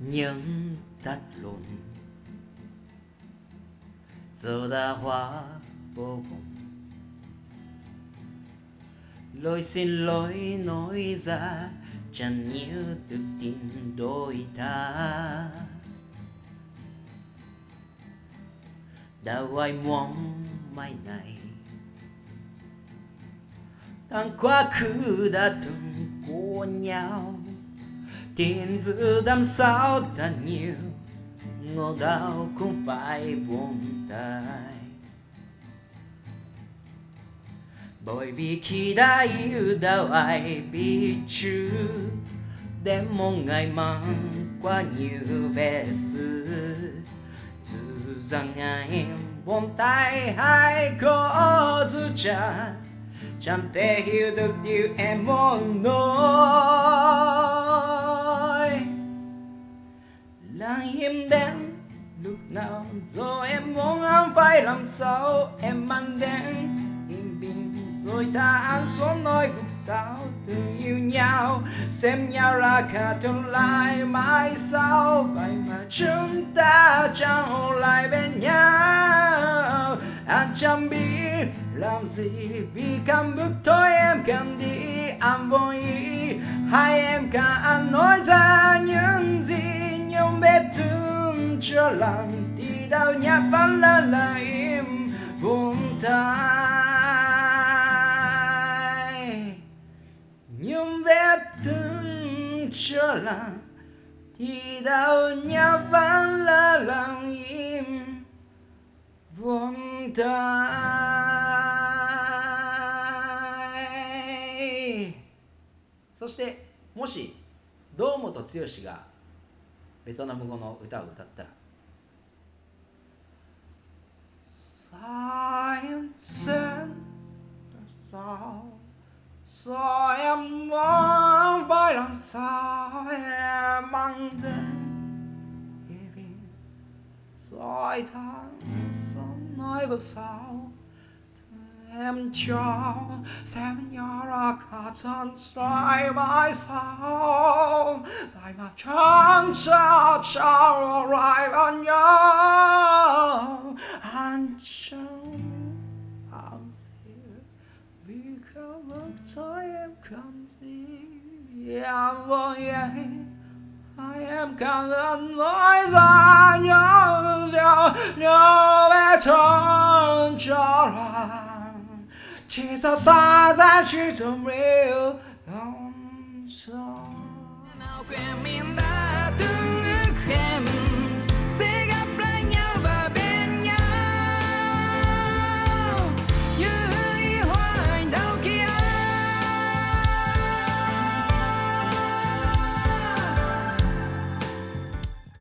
những tắt lùn. Giờ đã hóa vô cùng. Lỗi xin lỗi nói ra, chẳng như được tin đôi ta. Đã hoài mong mai này? Đang quá khứ đã từng của nhau tin giữ đám sao ta nhiều ngô đau cũng phải buông tay bởi vì khi đã yêu đâu ai biết chứ để mong ngày mang quá nhiều vẻ xưa. Dù rằng em buông tay hay có dù cha chẳng thể hiểu được điều em muốn nói. Giờ rồi em muốn không phải làm sao? Em mang đến yên bình rồi ta ăn xuống nói cuộc sao thương yêu nhau. Xem nhau là cả tương lai mãi sau. Vậy mà chúng ta chẳng hồ lại bên nhau. Anh chẳng biết làm gì. Vì cảm bước thôi em cần đi anh vô ý hai em cả anh nói ra những gì nhưng biết thương chưa làm đi. vết thương chưa đau nhạt vẫn là lặng im buntay そしてもし堂本剛がベトナム語の歌を歌ったら「Sao em sen sao Sao muốn phải làm sao em mang đến Rồi tháng sống nói bước sau em cho xem nhỏ ra cả chân sai mãi sau lại mà sao sao bên nhau come I am counting. Yeah, well, yeah, I am counting noise on yours, your no return, She's a size and she's a real, um.